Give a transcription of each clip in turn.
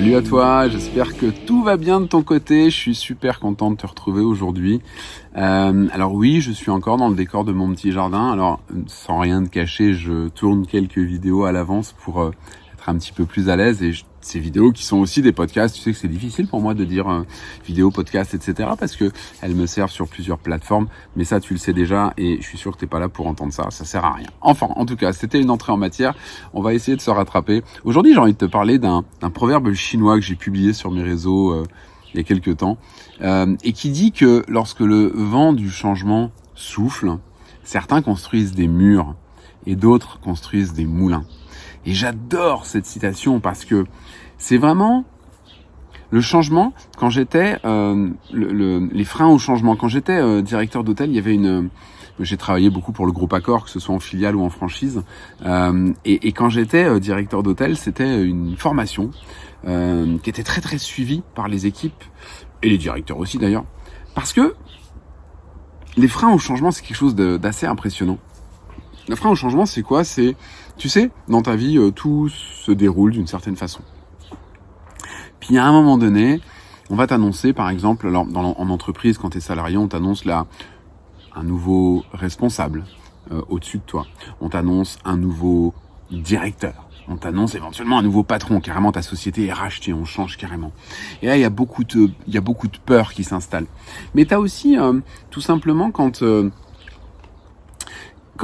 Salut à toi, j'espère que tout va bien de ton côté. Je suis super content de te retrouver aujourd'hui. Euh, alors oui, je suis encore dans le décor de mon petit jardin. Alors sans rien de cacher, je tourne quelques vidéos à l'avance pour euh, être un petit peu plus à l'aise et ces vidéos qui sont aussi des podcasts. Tu sais que c'est difficile pour moi de dire euh, vidéo, podcast, etc. parce que elles me servent sur plusieurs plateformes. Mais ça, tu le sais déjà et je suis sûr que t'es pas là pour entendre ça. Ça sert à rien. Enfin, en tout cas, c'était une entrée en matière. On va essayer de se rattraper. Aujourd'hui, j'ai envie de te parler d'un proverbe chinois que j'ai publié sur mes réseaux euh, il y a quelques temps euh, et qui dit que lorsque le vent du changement souffle, certains construisent des murs et d'autres construisent des moulins. Et j'adore cette citation parce que c'est vraiment le changement. Quand j'étais euh, le, les freins au changement, quand j'étais euh, directeur d'hôtel, il y avait une j'ai travaillé beaucoup pour le groupe Accor, que ce soit en filiale ou en franchise. Euh, et, et, quand j'étais euh, directeur d'hôtel, c'était une formation euh, qui était très très suivie par les équipes et les directeurs aussi d'ailleurs, parce que les freins au changement, c'est quelque chose d'assez impressionnant. Le frein au changement, c'est quoi? C'est, tu sais, dans ta vie, euh, tout se déroule d'une certaine façon. Puis à un moment donné, on va t'annoncer, par exemple, alors, dans, en entreprise, quand tu es salarié, on t'annonce là un nouveau responsable euh, au-dessus de toi. On t'annonce un nouveau directeur. On t'annonce éventuellement un nouveau patron. Carrément, ta société est rachetée. On change carrément. Et là, il y a beaucoup de, il y a beaucoup de peur qui s'installe. Mais tu as aussi, euh, tout simplement, quand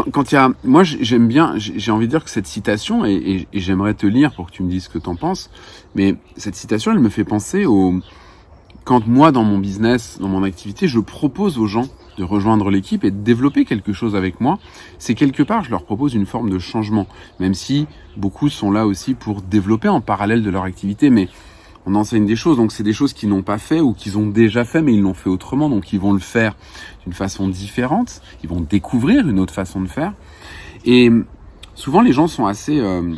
quand il y a, moi j'aime bien, j'ai envie de dire que cette citation, et, j'aimerais te lire pour que tu me dises ce que t'en penses, mais cette citation, elle me fait penser au, quand moi dans mon business, dans mon activité, je propose aux gens de rejoindre l'équipe et de développer quelque chose avec moi, c'est quelque part, je leur propose une forme de changement, même si beaucoup sont là aussi pour développer en parallèle de leur activité, mais on enseigne des choses, donc c'est des choses qu'ils n'ont pas fait ou qu'ils ont déjà fait, mais ils l'ont fait autrement, donc ils vont le faire d'une façon différente, ils vont découvrir une autre façon de faire. Et souvent les gens sont assez euh,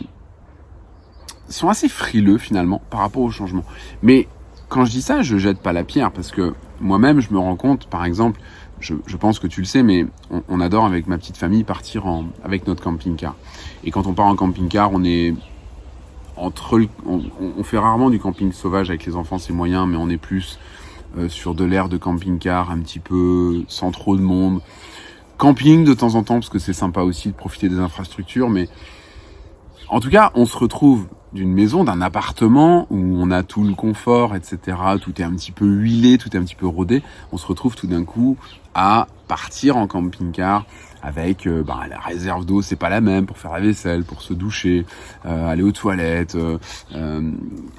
sont assez frileux finalement par rapport au changement. Mais quand je dis ça, je jette pas la pierre parce que moi-même je me rends compte, par exemple, je, je, pense que tu le sais, mais on, on adore avec ma petite famille partir en, avec notre camping-car. Et quand on part en camping-car, on est on, fait rarement du camping sauvage avec les enfants, c'est moyen, mais on est plus euh, sur de l'air de camping-car, un petit peu sans trop de monde. Camping de temps en temps, parce que c'est sympa aussi de profiter des infrastructures, mais en tout cas, on se retrouve d'une maison, d'un appartement où on a tout le confort, etc. Tout est un petit peu huilé, tout est un petit peu rodé. On se retrouve tout d'un coup à partir en camping-car avec euh, bah, la réserve d'eau, c'est pas la même pour faire la vaisselle, pour se doucher, euh, aller aux toilettes,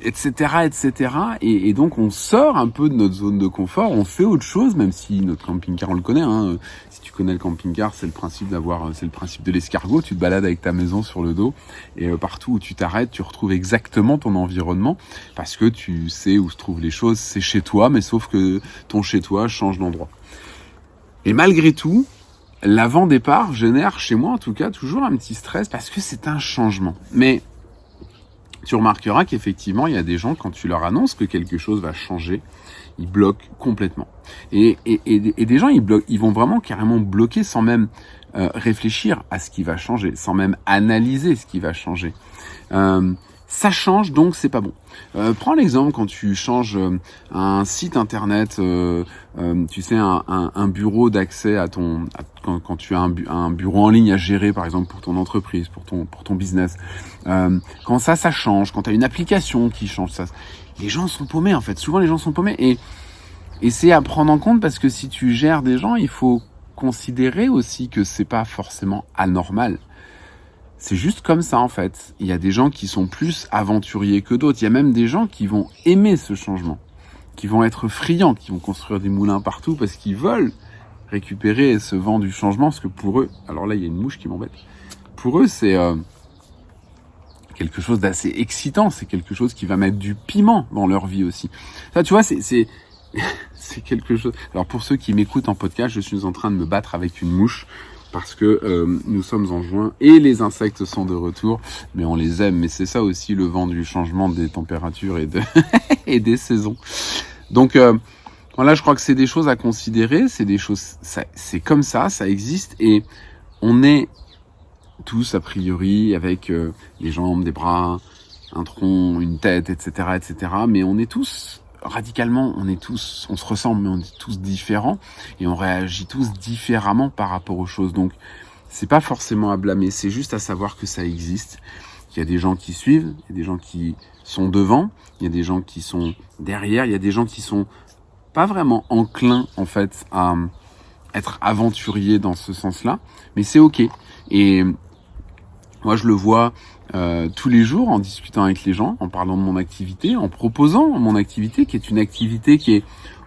etc., euh, etc. Et, donc on sort un peu de notre zone de confort, on fait autre chose, même si notre camping-car on le connaît. Hein, si tu connais le camping-car, c'est le principe d'avoir, c'est le principe de l'escargot. Tu te balades avec ta maison sur le dos et partout où tu t'arrêtes, tu retrouves exactement ton environnement parce que tu sais où se trouvent les choses. C'est chez toi, mais sauf que ton chez toi change d'endroit. Et malgré tout, l'avant-départ génère chez moi en tout cas toujours un petit stress parce que c'est un changement. Mais tu remarqueras qu'effectivement, il y a des gens, quand tu leur annonces que quelque chose va changer, ils bloquent complètement. Et, et, et, des gens, ils, bloquent, ils vont vraiment carrément bloquer sans même euh, réfléchir à ce qui va changer, sans même analyser ce qui va changer. Euh, ça change donc c'est pas bon. Euh, prends l'exemple quand tu changes euh, un site internet, euh, euh, tu sais un, un, un bureau d'accès à ton, quand, quand, tu as un, un, bureau en ligne à gérer par exemple pour ton entreprise, pour ton pour ton business. quand ça ça change, quand tu as une application qui change ça, les gens sont paumés en fait. Souvent les gens sont paumés et et c'est à prendre en compte parce que si tu gères des gens, il faut considérer aussi que c'est pas forcément anormal c'est juste comme ça en fait. Il y a des gens qui sont plus aventuriers que d'autres. Il y a même des gens qui vont aimer ce changement, qui vont être friands, qui vont construire des moulins partout parce qu'ils veulent récupérer ce vent du changement. Parce que pour eux, alors là il y a une mouche qui m'embête. Pour eux c'est euh, quelque chose d'assez excitant. C'est quelque chose qui va mettre du piment dans leur vie aussi. Ça tu vois c'est c'est quelque chose. Alors pour ceux qui m'écoutent en podcast, je suis en train de me battre avec une mouche parce que euh, nous sommes en juin et les insectes sont de retour, mais on les aime. Mais c'est ça aussi le vent du changement des températures et, de et des saisons. Donc euh, voilà, je crois que c'est des choses à considérer, c'est des choses, c'est comme ça, ça existe et on est tous a priori avec euh, des jambes, des bras, un tronc, une tête, etc., etc. Mais on est tous radicalement, on est tous, on se ressemble, mais on est tous différents et on réagit tous différemment par rapport aux choses. Donc, c'est pas forcément à blâmer, c'est juste à savoir que ça existe. Il y a des gens qui suivent, il y a des gens qui sont devant, il y a des gens qui sont derrière, il y a des gens qui sont pas vraiment enclins en fait à être aventuriers dans ce sens-là, mais c'est ok. Et moi, je le vois euh, tous les jours en discutant avec les gens, en parlant de mon activité, en proposant mon activité, qui est une activité qui est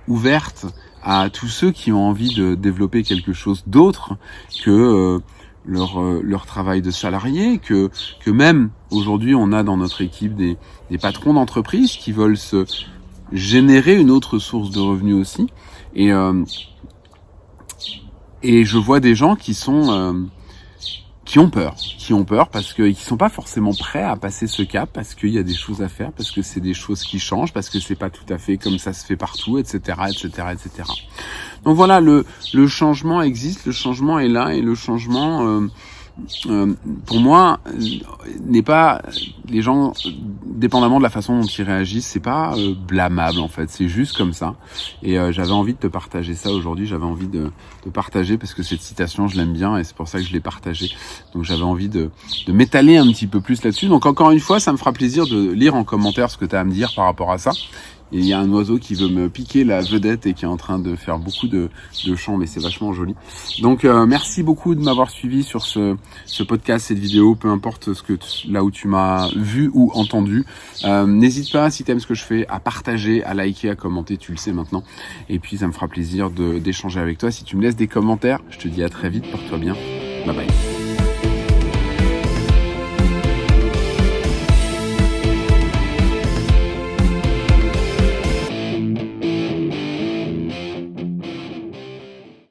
ouverte à tous ceux qui ont envie de développer quelque chose d'autre que euh, leur, euh, leur travail de salarié, que, que même aujourd'hui on a dans notre équipe des, des patrons d'entreprise qui veulent se générer une autre source de revenus aussi. Et, et je vois des gens qui sont qui ont peur, qui ont peur parce qu'ils sont pas forcément prêts à passer ce cap, parce qu'il y a des choses à faire, parce que c'est des choses qui changent, parce que c'est pas tout à fait comme ça se fait partout, etc., etc., etc. Donc voilà, le, le changement existe, le changement est là, et le changement, euh, euh, pour moi, n'est pas les gens, dépendamment de la façon dont ils réagissent, c'est pas euh, blâmable en fait. C'est juste comme ça. Et euh, j'avais envie de te partager ça aujourd'hui. J'avais envie de, de, partager parce que cette citation, je l'aime bien et c'est pour ça que je l'ai partagée. Donc j'avais envie de, de m'étaler un petit peu plus là-dessus. Donc encore une fois, ça me fera plaisir de lire en commentaire ce que tu as à me dire par rapport à ça il y a un oiseau qui veut me piquer la vedette et qui est en train de faire beaucoup de, de chants, mais c'est vachement joli. Donc euh, merci beaucoup de m'avoir suivi sur ce, ce podcast, cette vidéo, peu importe ce que là où tu m'as vu ou entendu. Euh, N'hésite pas, si tu ce que je fais, à partager, à liker, à commenter, tu le sais maintenant. Et puis ça me fera plaisir d'échanger avec toi. Si tu me laisses des commentaires, je te dis à très vite, porte-toi bien. Bye bye.